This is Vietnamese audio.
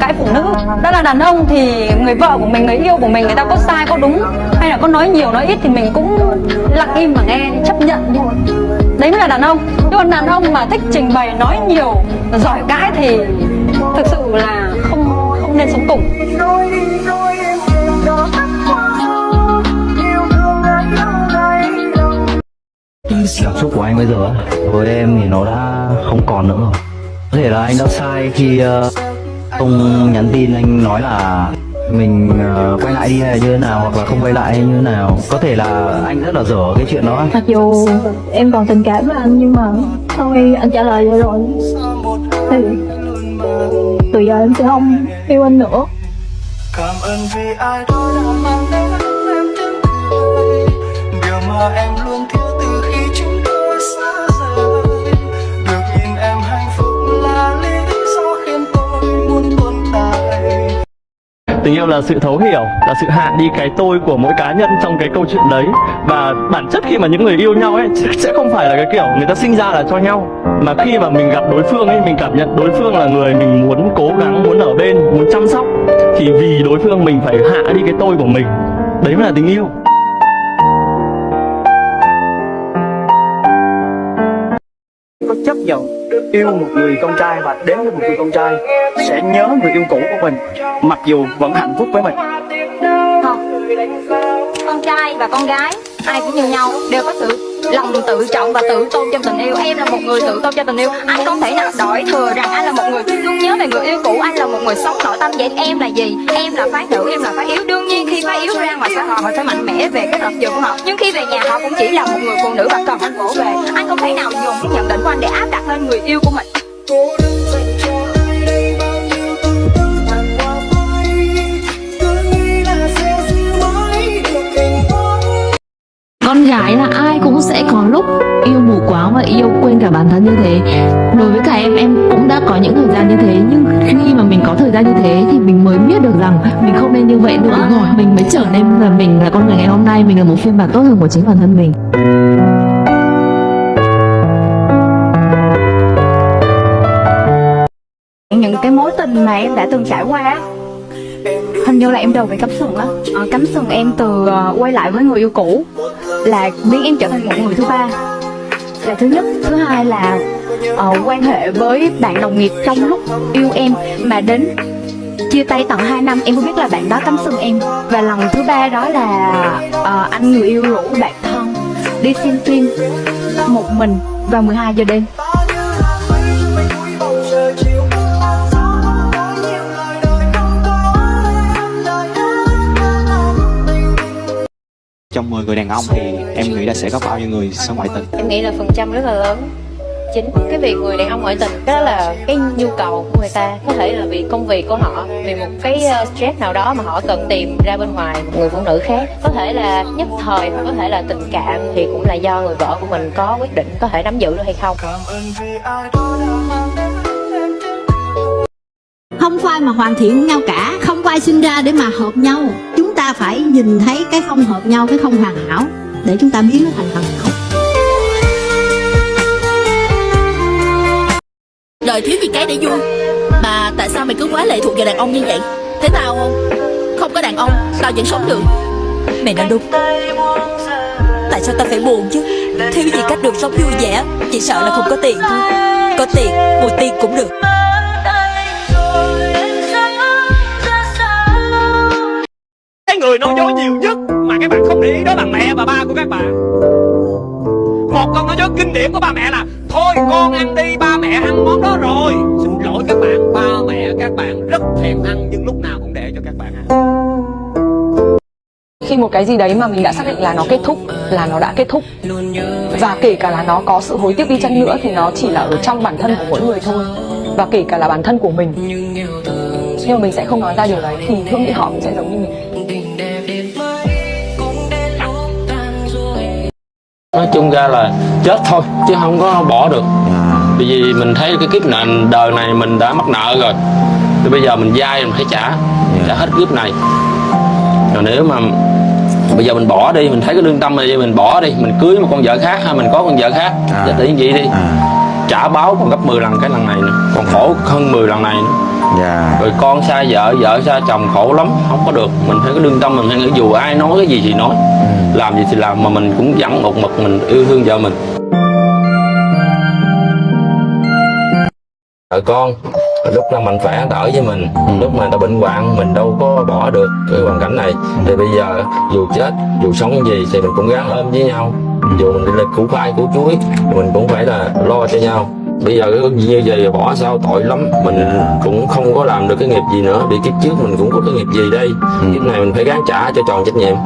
cãi phụ nữ. Đó là đàn ông thì người vợ của mình người yêu của mình người ta có sai có đúng hay là có nói nhiều nói ít thì mình cũng lặng im mà nghe chấp nhận. Đi đấy mới là đàn ông. Chứ còn đàn ông mà thích trình bày nói nhiều giỏi cãi thì thực sự là không không nên sống cùng. Cảm xúc của anh bây giờ với em thì nó đã không còn nữa rồi. Có thể là anh đã sai khi uh, không nhắn tin anh nói là mình ờ, quay lại đi hay như thế nào hoặc là không quay lại hay như thế nào. Có thể là anh rất là dở cái chuyện đó. Mặc dù em còn tình cảm với anh nhưng mà thôi anh trả lời vậy rồi. Thì từ giờ em sẽ không yêu anh nữa. Cảm ơn vì ai đó đã mang đến em tiếng cười. Điều mà em luôn Tình yêu là sự thấu hiểu, là sự hạn đi cái tôi của mỗi cá nhân trong cái câu chuyện đấy. Và bản chất khi mà những người yêu nhau ấy sẽ không phải là cái kiểu người ta sinh ra là cho nhau. Mà khi mà mình gặp đối phương ấy, mình cảm nhận đối phương là người mình muốn cố gắng, muốn ở bên, muốn chăm sóc Thì vì đối phương mình phải hạ đi cái tôi của mình. Đấy mới là tình yêu. Nhận yêu một người con trai và đến với một người con trai sẽ nhớ người yêu cũ của mình, mặc dù vẫn hạnh phúc với mình. Không. Con trai và con gái, ai cũng như nhau, đều có sự lòng tự trọng và tự tôn trong tình yêu. Em là một người tự tôn cho tình yêu. Anh không thể nào đổi thừa rằng anh là một người luôn nhớ về người yêu cũ. Anh là một người sống nội tâm vậy. Em là gì? Em là phái nữ, em là phái yếu. Đương nhiên khi phái yếu ra ngoài xã hội, họ sẽ mạnh mẽ về cái lập trường của họ. Nhưng khi về nhà, họ cũng chỉ là một người phụ nữ và cần anh vỗ về. Anh không thể nào dùng cái nhận định của anh để áp đặt lên người yêu của mình. Là ai cũng sẽ có lúc yêu mù quáng và yêu quên cả bản thân như thế. Đối với cả em em cũng đã có những thời gian như thế nhưng khi mà mình có thời gian như thế thì mình mới biết được rằng mình không nên như vậy nữa. Rồi. Mình mới trở nên là mình là con người ngày hôm nay mình là một phiên bản tốt hơn của chính bản thân mình. Những cái mối tình mà em đã từng trải qua hình như là em đầu bị cắm sừng á. À, cắm sừng em từ ờ, quay lại với người yêu cũ. Là biến em trở thành một người thứ ba. Là thứ nhất. Thứ hai là uh, quan hệ với bạn đồng nghiệp trong lúc yêu em. Mà đến chia tay tận 2 năm em mới biết là bạn đó cắm sừng em. Và lần thứ ba đó là uh, anh người yêu rủ bạn thân đi xem phim một mình vào 12 giờ đêm. Trong 10 người đàn ông thì em nghĩ là sẽ có bao nhiêu người sống ngoại tình? Em nghĩ là phần trăm rất là lớn. Chính cái việc người đàn ông ngoại tình đó là cái nhu cầu của người ta. Có thể là vì công việc của họ vì một cái ờ, stress nào đó mà họ cần tìm ra bên ngoài một người phụ nữ khác. Có thể là nhất thời hoặc có thể là tình cảm thì cũng là do người vợ của mình có quyết định có thể nắm giữ được hay không. Cảm ơn vì ai đó đã mang đến em tiếng cười không có ai mà hoàn thiện với nhau cả. Không có ai sinh ra để mà hợp nhau. Chúng phải nhìn thấy cái không hợp nhau cái không hoàn hảo để chúng ta biến nó thành hoàn hảo. Đời thiếu gì cái để vui? Mà tại sao mày cứ quá lệ thuộc vào đàn ông như vậy? Thế tao không? Không có đàn ông Tao vẫn sống được. Mày nói đúng. Tại sao tao phải buồn chứ? Thiếu gì cách được sống vui vẻ? Chỉ sợ là không có tiền thôi. Có tiền Một tiền cũng được người nói dối nhiều nhất mà các bạn không để ý đó là mẹ và ba của các bạn. Một câu nói dối kinh điển của ba mẹ là Thôi con ăn đi, ba mẹ ăn món đó rồi. Xin lỗi các bạn, ba mẹ các bạn rất thèm ăn Nhưng lúc nào cũng để cho các bạn ăn. Khi một cái gì đấy mà mình đã xác định là nó kết thúc là nó đã kết thúc và kể cả là nó có sự hối tiếc đi chăng nữa thì nó chỉ là ở trong bản thân của mỗi người thôi. Và kể cả là bản thân của mình. Nhưng mà mình sẽ không nói ra điều đấy thì hương nghĩ họ cũng sẽ giống như mình. Nói chung ra là chết thôi chứ không có bỏ được. Bởi vì mình thấy cái kiếp này đời này mình đã mắc nợ rồi. Thì bây giờ mình vay mình phải trả trả hết kiếp này. Rồi nếu mà bây giờ mình bỏ đi mình thấy cái lương tâm này mình bỏ đi mình cưới một con vợ khác hay mình có con vợ khác. À. à. tự nhiên vậy đi. Trả báo còn gấp 10 lần cái lần này nữa còn khổ hơn 10 lần này nữa dạ. Rồi con xa vợ vợ xa chồng khổ lắm không có được. Mình phải có đương tâm mình phải nghĩ dù ai nói cái gì thì nói. Làm gì thì làm mà mình cũng vẫn một mực mình yêu thương vợ mình. Vợ con lúc nào mạnh khỏe đỡ với mình. Lúc mà ta bệnh hoạn mình đâu có bỏ được cái hoàn cảnh này. Thì bây giờ dù chết dù sống gì thì mình cũng gắng ôm với nhau. Dù mình đi là củ khoai củ chuối mình cũng phải là lo cho nhau bây giờ cái như vậy bỏ sao tội lắm. Mình cũng không có làm được cái nghiệp gì nữa. Vì kiếp trước mình cũng có cái nghiệp gì đây? Kiếp này mình phải gắng trả cho tròn trách nhiệm